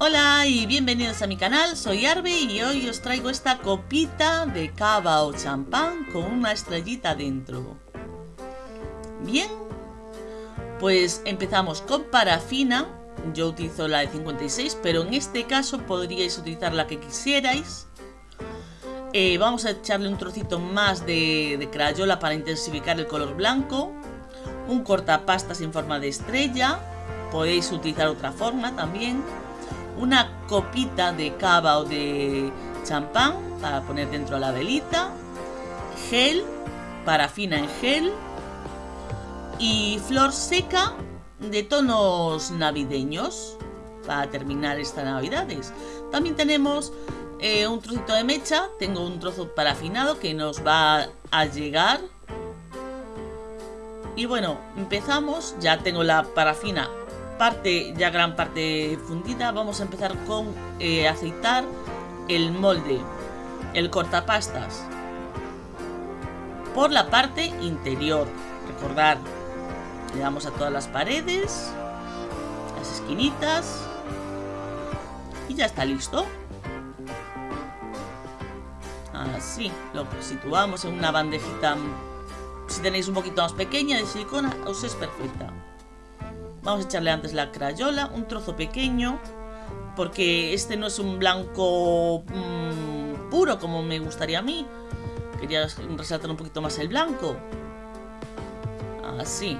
Hola y bienvenidos a mi canal, soy Arbe y hoy os traigo esta copita de cava o champán con una estrellita dentro. Bien, pues empezamos con parafina, yo utilizo la de 56, pero en este caso podríais utilizar la que quisierais. Eh, vamos a echarle un trocito más de, de crayola para intensificar el color blanco, un cortapastas en forma de estrella, podéis utilizar otra forma también una copita de cava o de champán para poner dentro de la velita, gel, parafina en gel y flor seca de tonos navideños para terminar estas navidades. También tenemos eh, un trocito de mecha, tengo un trozo parafinado que nos va a llegar. Y bueno, empezamos, ya tengo la parafina parte, ya gran parte fundida, vamos a empezar con eh, aceitar el molde, el cortapastas, por la parte interior. Recordar, le damos a todas las paredes, las esquinitas, y ya está listo. Así, lo situamos en una bandejita, si tenéis un poquito más pequeña de silicona, os es perfecta. Vamos a echarle antes la crayola, un trozo pequeño, porque este no es un blanco mmm, puro como me gustaría a mí. Quería resaltar un poquito más el blanco. Así.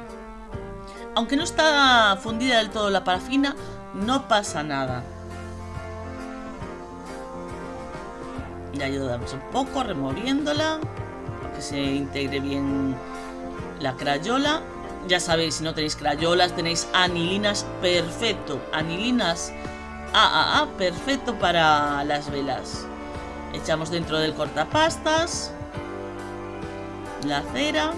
Aunque no está fundida del todo la parafina, no pasa nada. Ya ayudamos un poco removiéndola para que se integre bien la crayola ya sabéis, si no tenéis crayolas, tenéis anilinas, perfecto. Anilinas AAA, perfecto para las velas. Echamos dentro del cortapastas. La cera.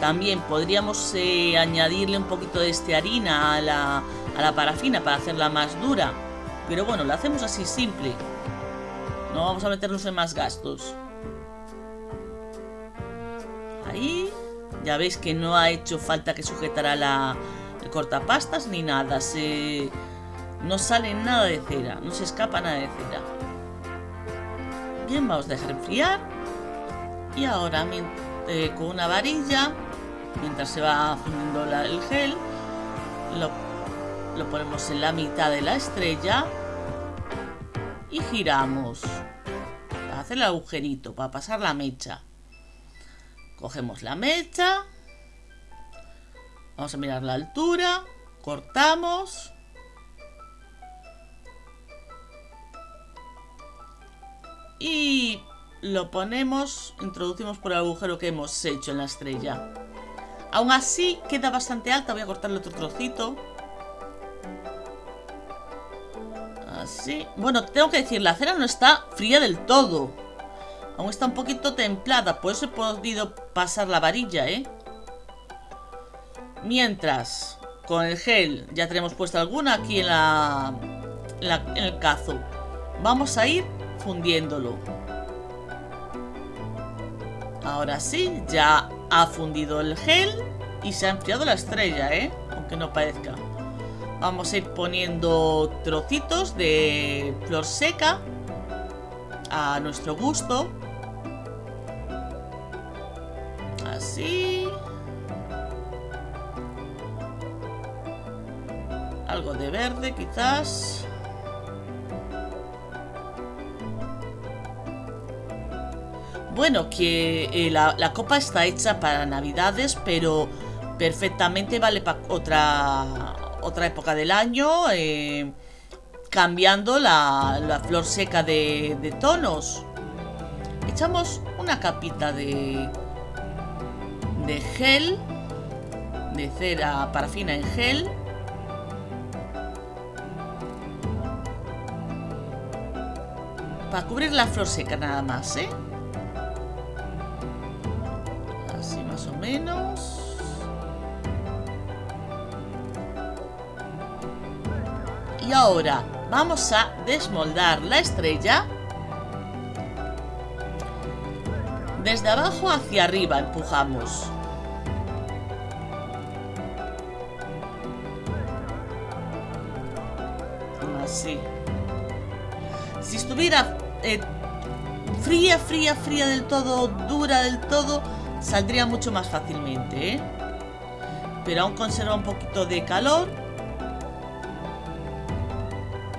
También podríamos eh, añadirle un poquito de estearina a la, a la parafina para hacerla más dura. Pero bueno, la hacemos así simple. No vamos a meternos en más gastos. Ahí. Ya veis que no ha hecho falta que sujetara la, cortapastas ni nada. Se, no sale nada de cera, no se escapa nada de cera. Bien, vamos a dejar enfriar. Y ahora eh, con una varilla, mientras se va fundiendo el gel, lo, lo ponemos en la mitad de la estrella y giramos para hacer el agujerito, para pasar la mecha. Cogemos la mecha. Vamos a mirar la altura. Cortamos. Y lo ponemos, introducimos por el agujero que hemos hecho en la estrella. Aún así queda bastante alta, voy a cortarle otro trocito. Así. Bueno, tengo que decir, la cera no está fría del todo. Aún está un poquito templada, por eso he podido pasar la varilla, ¿eh? Mientras, con el gel ya tenemos puesta alguna aquí en, la, en, el cazo. Vamos a ir fundiéndolo. Ahora sí, ya ha fundido el gel y se ha enfriado la estrella, ¿eh? Aunque no parezca. Vamos a ir poniendo trocitos de flor seca a nuestro gusto. Así. Algo de verde quizás. Bueno, que eh, la, copa está hecha para navidades, pero perfectamente vale para otra, otra época del año, eh, cambiando la, flor seca de, de tonos. Echamos una capita de, de gel, de cera parafina en gel. Para cubrir la flor seca nada más, ¿eh? Así más o menos. Y ahora vamos a desmoldar la estrella Desde abajo hacia arriba empujamos. Así. Si estuviera eh, fría, fría, fría del todo, dura del todo, saldría mucho más fácilmente, ¿eh? Pero aún conserva un poquito de calor.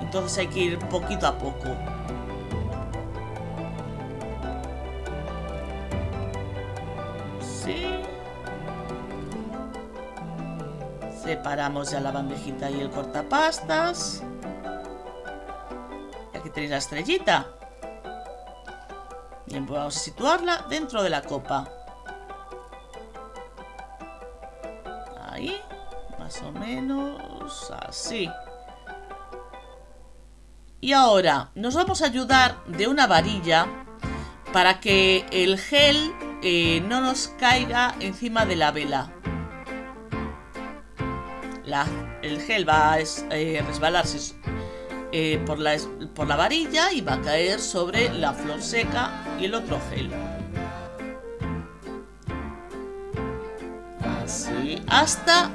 Entonces hay que ir poquito a poco. Separamos ya la bandejita y el cortapastas. Y aquí tenéis la estrellita. Bien, pues vamos a situarla dentro de la copa. Ahí, más o menos así. Y ahora nos vamos a ayudar de una varilla para que el gel eh, no nos caiga encima de la vela. el gel va a eh, resbalarse eh, por, la, la varilla y va a caer sobre la flor seca y el otro gel. Así, hasta,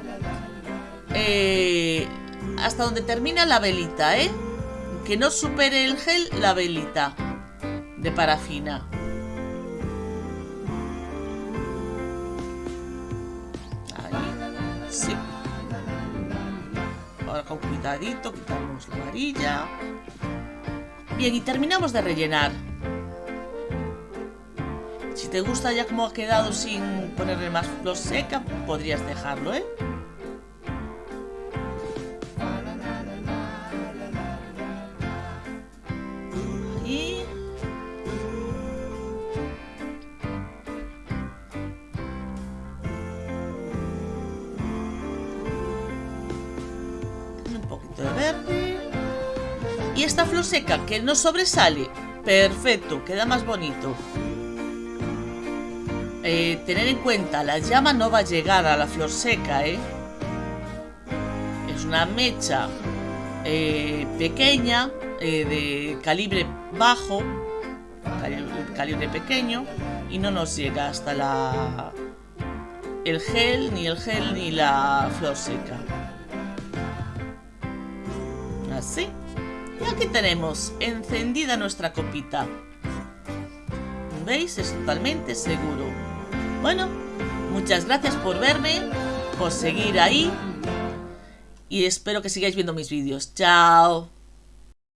hasta donde termina la velita, ¿eh? Que no supere el gel la velita de parafina. Sí. Ahora con cuidadito quitamos la varilla. Bien, y terminamos de rellenar. Si te gusta ya como ha quedado sin ponerle más flor seca, podrías dejarlo, ¿eh? Y esta flor seca que no sobresale. Perfecto, queda más bonito. Eh, tener en cuenta, la llama no va a llegar a la flor seca, ¿eh? Es una mecha eh, pequeña, de calibre bajo, calibre, pequeño, y no nos llega hasta la el gel, ni el gel, ni la flor seca. Así. Aquí tenemos encendida nuestra copita. ¿Veis? Es totalmente seguro. Bueno, muchas gracias por verme, por seguir ahí y espero que sigáis viendo mis vídeos. ¡Chao!